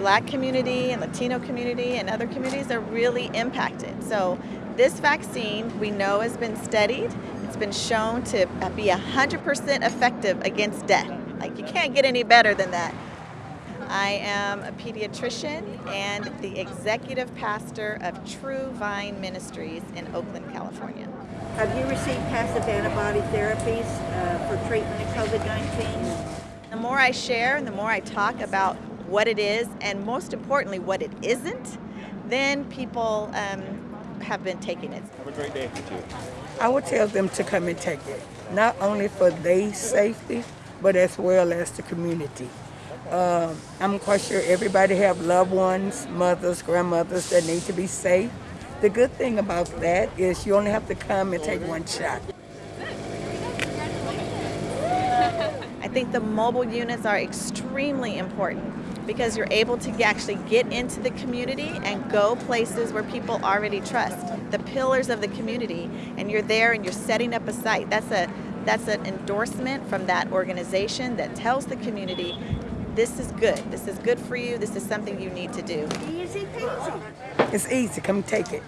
black community and Latino community and other communities are really impacted. So this vaccine we know has been studied. It's been shown to be 100% effective against death. Like you can't get any better than that. I am a pediatrician and the executive pastor of True Vine Ministries in Oakland, California. Have you received passive antibody therapies uh, for treatment of COVID-19? The more I share and the more I talk about what it is and most importantly what it isn't, then people um, have been taking it. Have a great day. I would tell them to come and take it, not only for their safety, but as well as the community. Um, I'm quite sure everybody have loved ones, mothers, grandmothers that need to be safe. The good thing about that is you only have to come and take one shot. I think the mobile units are extremely important because you're able to actually get into the community and go places where people already trust, the pillars of the community, and you're there and you're setting up a site. That's a that's an endorsement from that organization that tells the community this is good. This is good for you. This is something you need to do. Easy peasy. It's easy. Come take it.